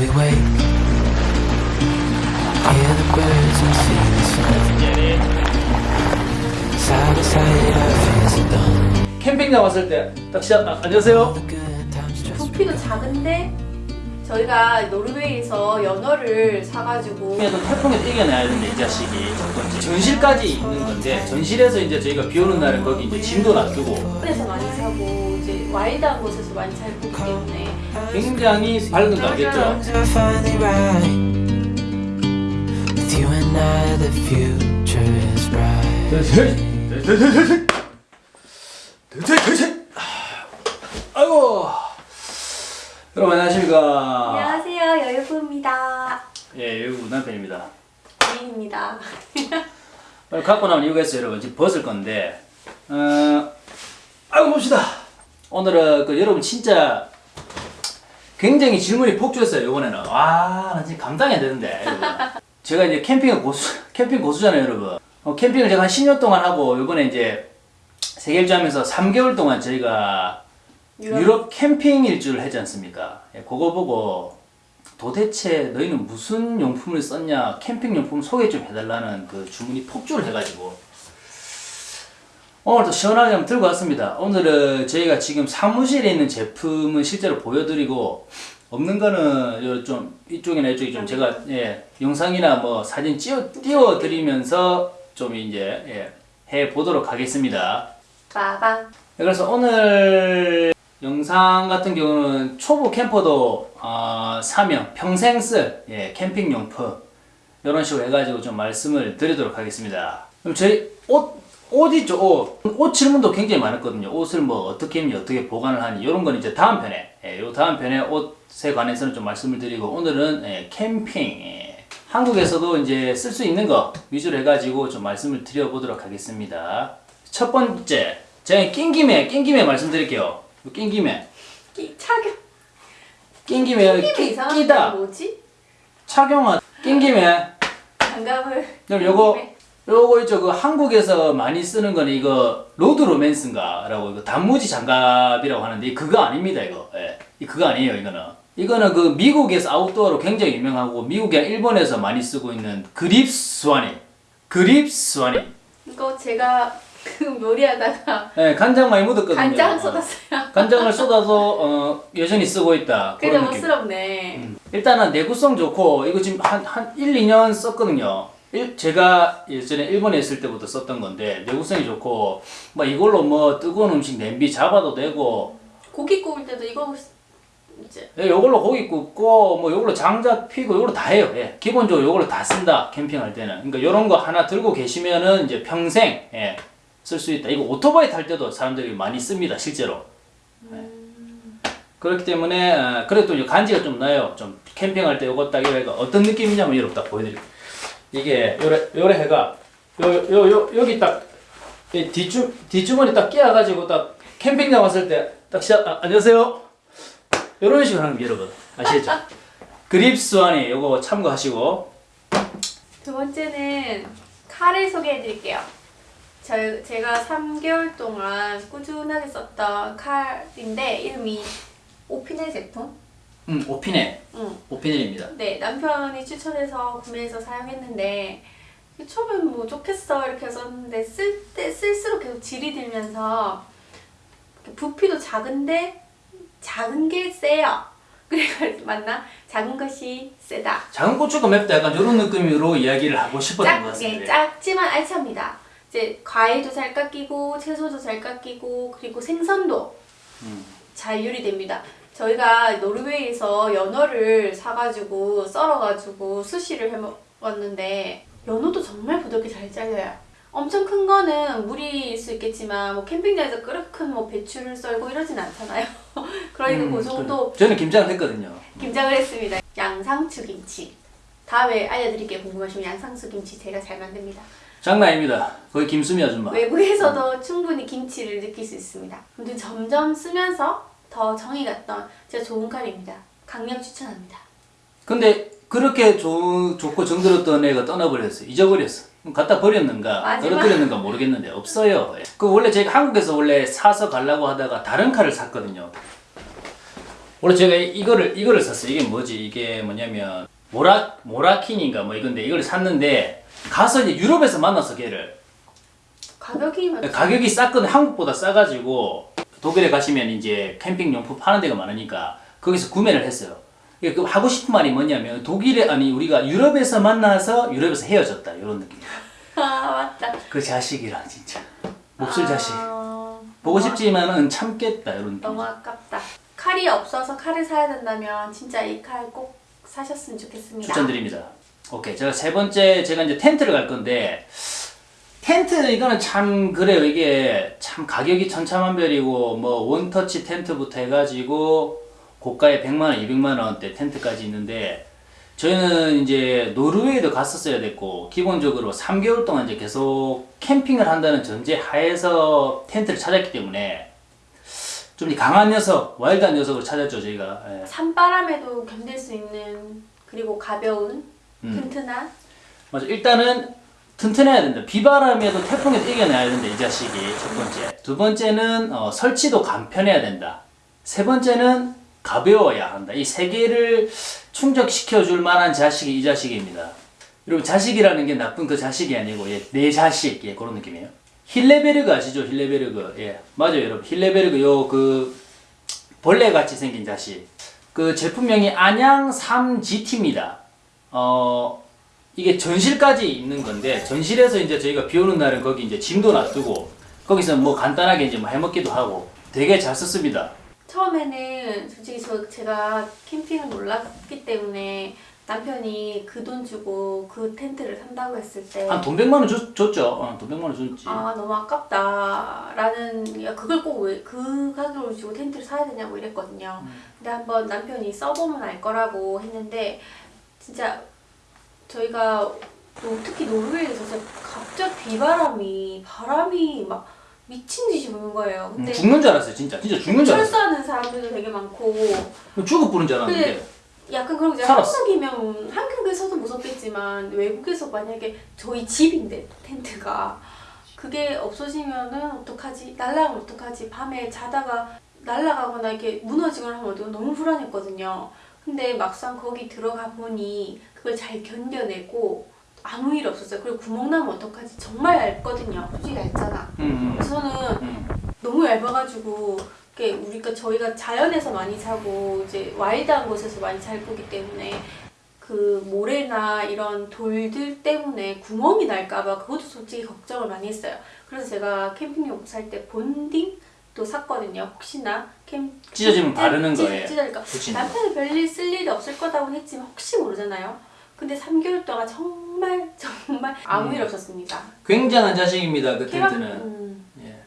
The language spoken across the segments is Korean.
we wake. Hear the birds and see the sun. Side to side, our fears are done. 캠핑장 왔을 때 딱 시작 아, 안녕하세요 부피도 작은데 저희가 노르웨이에서 연어를 사가지고 그래도 태풍에 이겨내야 되는데 이 자식이. 전실까지 있는 건데 전실에서 이제 저희가 비 오는 날은 거기 이제 짐도 놔두고. 에서 많이 사고 이제 와일드한 곳에서 많이 살 거기 때문에. 굉장히 밝은 가겠죠. Are finally right. With you and I, the future is bright. 아이고 여러분 안녕하십니까 안녕하세요 여유부입니다 예 여기 남편입니다. 미인입니다. 오늘 갖고 나온 이유가 있어요 여러분. 지금 벗을 건데. 어 아이고 봅시다. 오늘은 그 여러분 진짜 굉장히 질문이 폭주했어요 이번에는. 와나 진짜 감당이 안 되는데 여러분. 제가 이제 캠핑 고수 캠핑 고수잖아요 여러분. 어, 캠핑을 제가 한 10년 동안 하고 이번에 이제 세계일주 하면서 3개월 동안 저희가 유럽. 유럽, 캠핑 일주를 하지 않습니까? 예, 그거 보고 도대체 너희는 무슨 용품을 썼냐 캠핑 용품 소개 좀 해달라는 그 주문이 폭주를 해가지고. 오늘도 시원하게 한번 들고 왔습니다. 오늘은 저희가 지금 사무실에 있는 제품은 실제로 보여드리고 없는 거는 요좀 이쪽이나 이쪽이 좀 제가 예, 영상이나 뭐 사진 띄워, 띄워드리면서 좀 이제 예, 해 보도록 하겠습니다. 빠방 그래서 오늘 영상 같은 경우는 초보 캠퍼도 어, 사명 평생 쓸 예, 캠핑 용품 이런 식으로 해가지고 좀 말씀을 드리도록 하겠습니다. 그럼 저희 옷, 옷 있죠 옷. 옷 질문도 굉장히 많았거든요. 옷을 뭐 어떻게 입니 어떻게 보관을 하니 이런 건 이제 다음 편에 예, 요 다음 편에 옷에 관해서는 좀 말씀을 드리고 오늘은 예, 캠핑 예, 한국에서도 이제 쓸 수 있는 거 위주로 해가지고 좀 말씀을 드려보도록 하겠습니다. 첫 번째 제가 낀 김에 낀 김에 말씀드릴게요. 낀 김에? 끼, 착용. 낀 김에 끼, 끼다. 게 뭐지? 착용한 낀 김에. 장갑을. 그럼 요거. 요거 있죠. 그 한국에서 많이 쓰는 거는 이거 로드 로맨스인가 라고 이거 단무지 장갑이라고 하는데 이 그거 아닙니다 이거. 예. 이 그거 아니에요 이거는. 이거는 그 미국에서 아웃도어로 굉장히 유명하고 미국이나 일본에서 많이 쓰고 있는 그립 스와니 그립 스와니 이거 제가 그 요리하다가 예, 간장 많이 묻었거든요 간장 어. 쏟았어요 간장을 쏟아서 어, 여전히 쓰고 있다 그게 그런 너무 느낌 스럽네 음. 일단은 내구성 좋고 이거 지금 한, 한 1, 2년 썼거든요. 일- 제가 예전에 일본에 있을 때부터 썼던 건데 내구성이 좋고 뭐 이걸로 뭐 뜨거운 음식 냄비 잡아도 되고 고기 구울 때도 이거 이제 예, 이걸로 고기 굽고 뭐 이걸로 장작 피고 이걸로 다 해요. 예. 기본적으로 이걸로 다 쓴다 캠핑할 때는. 그러니까 이런 거 하나 들고 계시면은 이제 평생 예, 쓸 수 있다. 이거 오토바이 탈 때도 사람들이 많이 씁니다 실제로. 예. 그렇기 때문에 어, 그래도 간지가 좀 나요. 좀 캠핑할 때 요거 딱 이거 어떤 느낌이냐면 여러분 딱 보여드릴게요. 이게 요래 요래 해가 요 요 요 여기 딱이 뒷주 뒷주머니 딱 끼어가지고 딱 캠핑장 왔을 때 딱 시작 아, 안녕하세요. 이런 식으로 하는 게 여러분 아시겠죠? 그립스 안에 요거 참고하시고 두 번째는 칼을 소개해 드릴게요. 저, 제가 3개월 동안 꾸준하게 썼던 칼인데 이름이 오피넬 제품? 음 오피넬 응. 오피넬입니다. 네, 남편이 추천해서 구매해서 사용했는데 처음엔 뭐 좋겠어 이렇게 썼는데 쓸 때 쓸수록 계속 질이 들면서 부피도 작은데 작은 게 세요. 그래가지고 맞나? 작은 것이 세다. 작은 고추가 맵다 약간 이런 느낌으로 이야기를 하고 싶었던 것 작, 예, 같습니다. 작지만 알찹니다. 이제 과일도 잘 깎이고 채소도 잘 깎이고 그리고 생선도 음. 잘 요리됩니다. 저희가 노르웨이에서 연어를 사가지고 썰어가지고 수시를 해먹었는데 연어도 정말 부드럽게 잘 잘려요. 엄청 큰 거는 있을 수 있겠지만 뭐 캠핑장에서 그렇게 큰뭐 배추를 썰고 이러진 않잖아요. 그러니까 음, 그 정도 그래. 저는 김장을 했거든요. 김장을 했습니다. 양상추 김치. 다음에 알려드릴게요. 궁금하시면 양상추 김치 제가 잘 만듭니다. 장난 아닙니다. 거의 김수미 아줌마. 외부에서도 충분히 김치를 느낄 수 있습니다. 근데 점점 쓰면서 더 정이 갔던 진짜 좋은 칼입니다. 강력 추천합니다. 근데 그렇게 좋, 좋고 정들었던 애가 떠나버렸어. 잊어버렸어. 갖다 버렸는가, 떨어뜨렸는가 모르겠는데 없어요. 그 원래 제가 한국에서 원래 사서 가려고 하다가 다른 칼을 샀거든요. 원래 제가 이거를 이거를 샀어요. 이게 뭐지? 이게 뭐냐면 모라 모라킨인가 뭐 이건데 이걸 샀는데 가서 이제 유럽에서 만나서 걔를 가격이 몇- 가격이 쌌거든 한국보다 싸가지고 독일에 가시면 이제 캠핑 용품 파는 데가 많으니까 거기서 구매를 했어요. 그 하고 싶은 말이 뭐냐면 독일에 아니 우리가 유럽에서 만나서 유럽에서 헤어졌다 이런 느낌. 아 맞다. 그 자식이랑 진짜 몹쓸 자식. 아, 보고 너무 싶지만은 참겠다 이런 느낌. 너무 아깝다. 칼이 없어서 칼을 사야 된다면 진짜 이 칼 꼭 사셨으면 좋겠습니다. 추천드립니다. 오케이. 제가 세 번째 제가 이제 텐트를 갈 건데 텐트 이거는 참 그래요. 이게 참 가격이 천차만별이고 뭐 원터치 텐트부터 해가지고 고가의 100만 원, 200만 원대 텐트까지 있는데 저희는 이제 노르웨이도 갔었어야 됐고 기본적으로 3개월 동안 이제 계속 캠핑을 한다는 전제 하에서 텐트를 찾았기 때문에 좀 강한 녀석, 와일드한 녀석을 찾았죠 저희가. 예. 산바람에도 견딜 수 있는 그리고 가벼운 음. 튼튼한 맞아. 일단은 튼튼해야 된다. 비바람에도 태풍에도 이겨내야 된다. 이 자식이 첫 번째. 두 번째는 어, 설치도 간편해야 된다. 세 번째는 가벼워야 한다. 이 세 개를 충족시켜 줄 만한 자식이 이 자식입니다. 여러분 자식이라는 게 나쁜 그 자식이 아니고 예, 내 자식 예, 그런 느낌이에요. 힐레베르그 아시죠? 힐레베르그 예 맞아요 여러분 힐레베르그 요 그 벌레 같이 생긴 자식. 그 제품명이 안양 3GT입니다. 어 이게 전실까지 있는 건데 전실에서 이제 저희가 비 오는 날은 거기 이제 짐도 놔두고 거기서 뭐 간단하게 이제 뭐 해먹기도 하고 되게 잘 썼습니다. 처음에는 솔직히 저 제가 캠핑을 몰랐기 때문에 남편이 그 돈 주고 그 텐트를 산다고 했을 때 한돈 100만 원 줬, 줬죠. 어, 돈 100만 원 줬지. 아 너무 아깝다 라는 야, 그걸 꼭 왜 그 가격을 주고 텐트를 사야 되냐고 이랬거든요. 근데 한번 남편이 써보면 알 거라고 했는데 진짜 저희가 또 특히 노르웨이에서 진짜 갑자기 비바람이 바람이 막 미친 듯이 부는 거예요. 음, 근데 죽는 줄 알았어요. 진짜. 진짜 죽는 줄 알았어요. 철수하는 사람들도 되게 많고 죽어 부른 줄 알았는데. 약간 그런 거 이제 살았어. 한국이면 한국에서도 무섭겠지만 외국에서 만약에 저희 집인데 텐트가 그게 없어지면은 어떡하지? 날라가면 어떡하지? 밤에 자다가 날라가거나 이렇게 무너지거나 하면 어떡- 너무 불안했거든요. 근데 막상 거기 들어가 보니 그걸 잘 견뎌내고 아무 일 없었어요. 그리고 구멍 나면 어떡하지? 정말 얇거든요. 솔직히 얇잖아. 음, 그래서 저는 음, 음. 너무 얇아가지고 우리가 저희가 자연에서 많이 자고 이제 와일드한 곳에서 많이 잘 보기 때문에 그 모래나 이런 돌들 때문에 구멍이 날까봐 그것도 솔직히 걱정을 많이 했어요. 그래서 제가 캠핑용 살 때 본딩 또 샀거든요. 혹시나 캠 찢어지면 바르는 찢- 거예요. 찢어질까. 남편이 별일 쓸 일이 없을 거다고 했지만 혹시 모르잖아요. 근데 3개월 동안 정말 정말 아무 음. 일 없었습니다. 굉장한 자식입니다. 그 텐트는.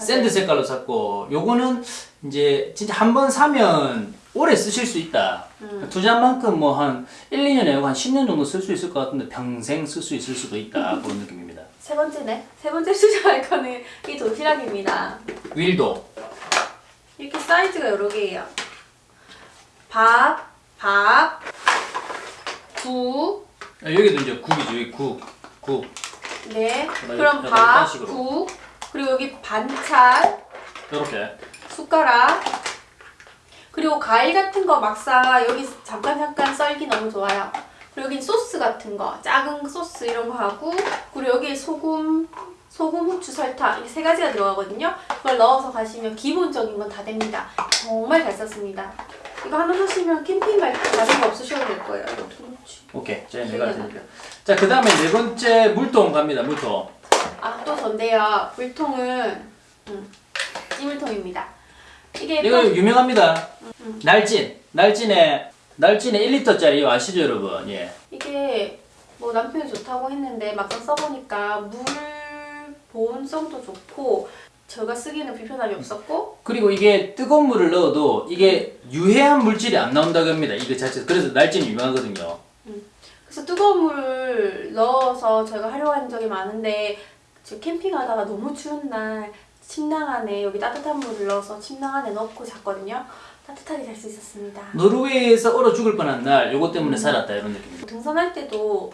음, 예. 맞아요. 샌드 색깔로 샀고 요거는 이제 진짜 한 번 사면 오래 쓰실 수 있다. 음. 투자한 만큼 뭐 한 1, 2년이 아니고 한 10년 정도 쓸 수 있을 것 같은데 평생 쓸 수 있을 수도 있다. 그런 느낌입니다. 세 번째네. 세 번째 수정할 거는 이 도시락입니다. 윌도. 이렇게 사이즈가 여러 개예요. 밥, 밥, 국, 아, 여기도 이제 국이죠. 여기 국. 국. 네. 그럼 밥. 국, 그리고 여기 반찬, 이렇게. 숟가락, 그리고 과일 같은 거 막사 여기 잠깐 잠깐 썰기 너무 좋아요. 그리고 여기 소스 같은 거, 작은 소스 이런 거 하고, 그리고 여기 소금, 소금, 후추, 설탕 이렇게 세 가지가 들어가거든요. 그걸 넣어서 가시면 기본적인 건 다 됩니다. 정말 잘 썼습니다. 이거 하나 사시면 캠핑 갈 때 다른 거 없으셔도 될 거예요. 이렇게. 오케이. 자, 내가 드릴게요. 자, 그 다음에 네 번째 물통 갑니다. 물통. 아, 또 전데요. 물통은 음, 찌물통입니다. 이게 이거 또- 유명합니다. 날진. 날진에 날진에 1리터짜리 아시죠, 여러분? 예. 이게 뭐 남편이 좋다고 했는데 막상 써보니까 물 보온성도 좋고 제가 쓰기에는 불편함이 없었고 그리고 이게 뜨거운 물을 넣어도 이게 유해한 물질이 안 나온다고 합니다. 이거 자체. 그래서 날진이 유명하거든요. 그래서 뜨거운 물을 넣어서 제가 활용한 적이 많은데 저 캠핑하다가 너무 추운 날 침낭 안에 여기 따뜻한 물을 넣어서 침낭 안에 넣고 잤거든요. 따뜻하게 잘 수 있었습니다. 노르웨이에서 얼어 죽을 뻔한 날 요거 때문에 살았다 이런 느낌입니다. 등산할 때도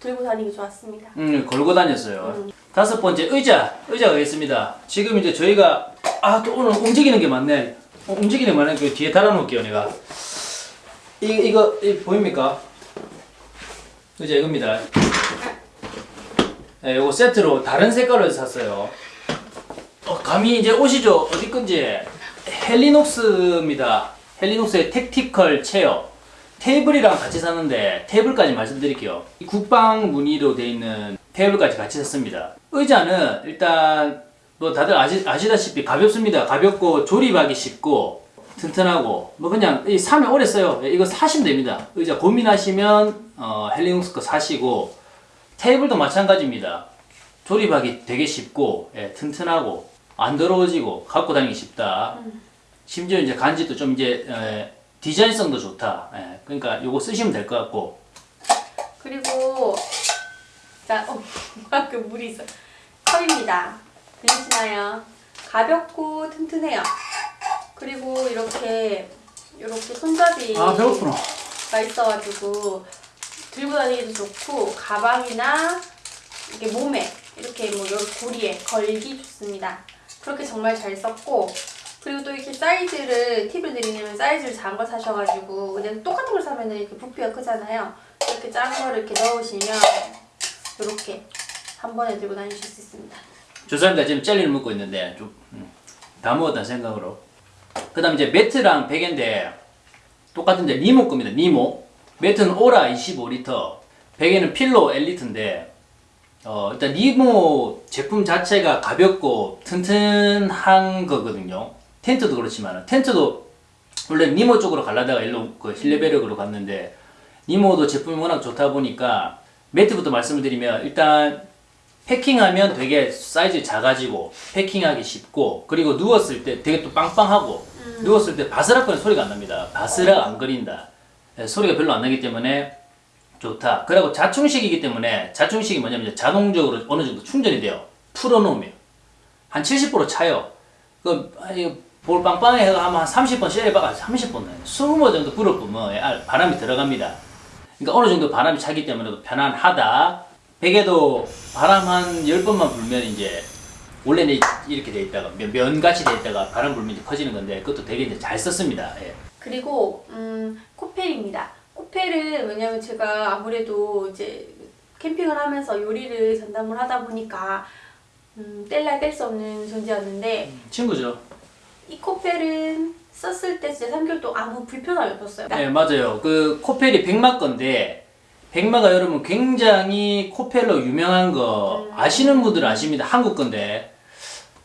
들고 다니기 좋았습니다. 음, 걸고 다녔어요. 음. 다섯 번째 의자. 의자가 있습니다. 지금 이제 저희가 아, 또 오늘 움직이는 게 많네. 어, 움직이는 말은 그 뒤에 달아놓을게요 내가 이, 이거 이, 보입니까? 그죠 이겁니다 네, 요거 세트로 다른 해서 샀어요. 어, 감이 이제 오시죠? 어디 건지. 헬리녹스입니다. 헬리녹스의 택티컬 체어. 테이블이랑 같이 샀는데 테이블까지 말씀드릴게요. 이 국방 무늬로 되어 있는 테이블까지 같이 샀습니다. 의자는 일단 뭐 다들 아시, 아시다시피 가볍습니다. 가볍고 조립하기 쉽고 튼튼하고 뭐 그냥 이 사면 오래 써요. 예, 이거 사시면 됩니다. 의자 고민하시면 어, 헬리녹스 거 사시고 테이블도 마찬가지입니다 조립하기 되게 쉽고 예, 튼튼하고 안 더러워지고 갖고 다니기 쉽다 심지어 이제 간지도 좀 이제 에, 디자인성도 좋다 예, 그러니까 요거 쓰시면 될 것 같고 그리고 자, 어, 그 물이 있어. 컵입니다. 들리시나요? 가볍고 튼튼해요. 그리고 이렇게 이렇게 손잡이가 아 있어가지고 들고 다니기도 좋고 가방이나 이렇게 몸에 이렇게 뭐 여기 고리에 걸기 좋습니다. 그렇게 정말 잘 썼고 그리고 또 이렇게 사이즈를 팁을 드리냐면 사이즈를 작은 거 사셔가지고 그냥 똑같은 걸 사면은 이렇게 부피가 크잖아요. 이렇게 작은 거를 이렇게 넣으시면 이렇게 한 번에 들고 다니실 수 있습니다. 조사입니다 지금 젤리를 먹고 있는데 좀다 먹었다는 생각으로 그 다음 이제 매트랑 베개인데 똑같은데 니모 겁니다 니모 매트는 오라 25리터 베개는 필로 엘리트인데 어, 일단 니모 제품 자체가 가볍고 튼튼한 거거든요 텐트도 그렇지만 텐트도 원래 니모 쪽으로 가려다가 일로 그 힐레베르그로 갔는데 니모도 제품이 워낙 좋다 보니까 매트부터 말씀을 드리면 일단 packing하면 되게 사이즈 작아지고 packing하기 쉽고 그리고 누웠을 때 되게 또 빵빵하고 누웠을 때 바스락거리는 소리가 안 납니다. 바스락 안 거린다. 예, 소리가 별로 안 나기 때문에 좋다. 그리고 자충식이기 때문에 자충식이 뭐냐면 자동적으로 어느 정도 충전이 돼요. 풀어놓으면 한 70% 차요. 그 아니, 볼 빵빵해 하면 한 30번 쉐레바가 30번 20번 정도 불어보면 아, 바람이 들어갑니다. 그러니까 어느 정도 바람이 차기 때문에 편안하다. 베개도 바람 한 10번만 불면 이제 원래는 이렇게 돼 있다가 면- 면같이 돼 있다가 바람 불면 이제 커지는 건데 그것도 되게 이제 잘 썼습니다. 예. 그리고 음, 코펠입니다. 코펠은 왜냐면 제가 아무래도 이제 캠핑을 하면서 요리를 전담을 하다 보니까 음, 뗄래야 뗄수 없는 존재였는데 친구죠. 이 코펠은 썼을 때 진짜 3개월 동안 아무 불편함이 없었어요. 네, 맞아요. 그 코펠이 백마 건데 백마가 여러분 굉장히 코펠로 유명한 거 아시는 분들은 아십니다. 한국 건데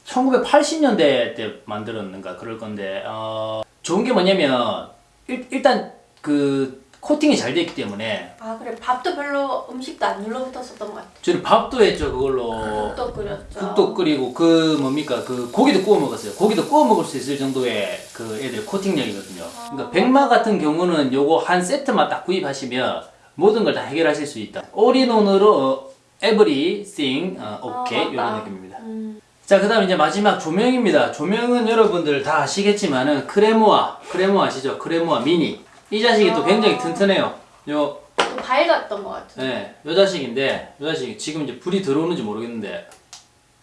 1980년대 때 만들었는가 그럴 건데 어, 좋은 게 뭐냐면 일, 일단 그 코팅이 잘 되기 때문에 아 그래 밥도 별로 음식도 안 눌러붙었었던 것 같아요. 저는 밥도 했죠 그걸로 국도 끓였죠. 국도 끓이고 그 뭡니까 그 고기도 구워 먹었어요. 고기도 구워 먹을 수 있을 정도의 그 애들 코팅력이거든요. 그러니까 백마 같은 경우는 요거 한 세트만 딱 구입하시면 모든 걸 다 해결하실 수 있다. 올인원으로 everything 어, 오케이 아, 맞다. 이런 느낌입니다. 음, 자 그 다음 이제 마지막 조명입니다. 조명은 여러분들 다 아시겠지만은 크레모아 크레모아 아시죠? 크레모아 미니 이 자식이 또 굉장히 튼튼해요. 요또 밝았던 것 같아요. 네, 요 자식인데 요 자식 지금 이제 불이 들어오는지 모르겠는데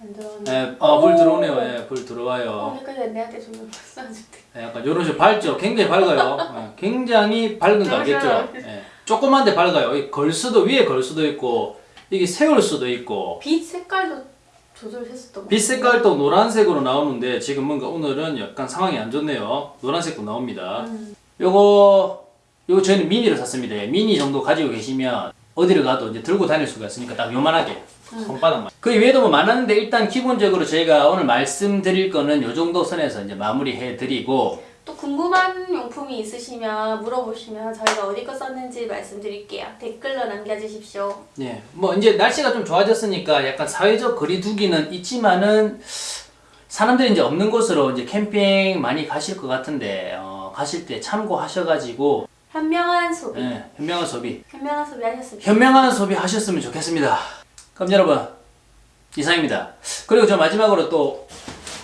안 들어오네. 네, 아, 불 오. 들어오네요. 예, 불 들어와요. 오늘까지 내한테 조명 때. 예, 약간 요런 식으로 밝죠? 굉장히 밝아요. 예, 굉장히 밝은 거 알겠죠? 예, 조그만데 밝아요. 이걸 수도, 위에 걸 수도 있고, 이게 세울 수도 있고, 빛 색깔도 조절했었던 것 빛. 색깔도 노란색으로 나오는데, 지금 뭔가 오늘은 약간 상황이 안 좋네요. 노란색도 나옵니다. 음. 요거, 요거 저희는 미니를 샀습니다. 예, 미니 정도 가지고 계시면, 어디를 가도 이제 들고 다닐 수가 있으니까 딱 요만하게. 손바닥만. 그 외에도 뭐 많았는데 일단 기본적으로 저희가 오늘 말씀드릴 거는 요 정도 선에서 이제 마무리해 드리고 또 궁금한 용품이 있으시면 물어보시면 저희가 어디 거 썼는지 말씀드릴게요. 댓글로 남겨주십시오. 예, 뭐 이제 날씨가 좀 좋아졌으니까 약간 사회적 거리두기는 있지만은 사람들이 이제 없는 곳으로 이제 캠핑 많이 가실 것 같은데 어, 가실 때 참고하셔가지고 현명한 소비. 예, 현명한 소비, 현명한 소비 하셨으면 현명한 소비 하셨으면 좋겠습니다. 그럼 여러분 이상입니다. 그리고 저 마지막으로 또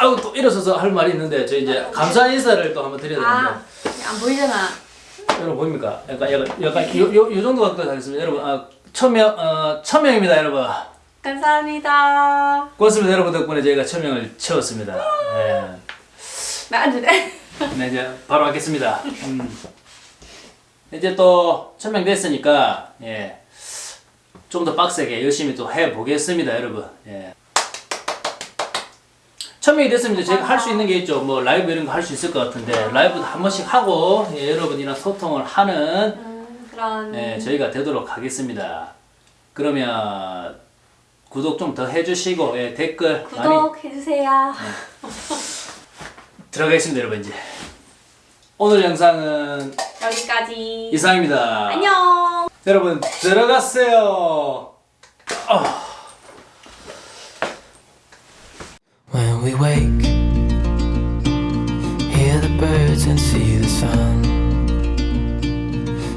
아우 또 일어서서 할 말이 있는데 저 이제 감사 인사를 또 한번 드려야 되는데 아, 안 보이잖아. 여러분 보입니까? 약간 약간 약간 요, 요, 요 정도 갖고 하겠습니다. 여러분 아, 천명 어, 천명입니다, 여러분. 감사합니다. 고맙습니다 여러분 덕분에 저희가 천명을 채웠습니다 예. 나안 돼. 네 이제 바로 하겠습니다. 음. 이제 또 천명 됐으니까 예. 좀 더 빡세게 열심히 또 해보겠습니다, 여러분. 예. 천명이 됐으면 이제 제가 할 수 있는 게 있죠. 뭐 라이브 이런 거 할 수 있을 것 같은데 라이브도 한 번씩 하고 예, 여러분이랑 소통을 하는 음, 그런 네, 저희가 되도록 하겠습니다. 그러면 구독 좀 더 해주시고 예, 댓글 구독해주세요. 들어가겠습니다, 여러분 이제. 오늘 영상은 여기까지. 이상입니다. 안녕. 여러분 들어갔어요. We wake, hear the birds and see the sun.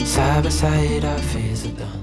Side by side, our fears are done.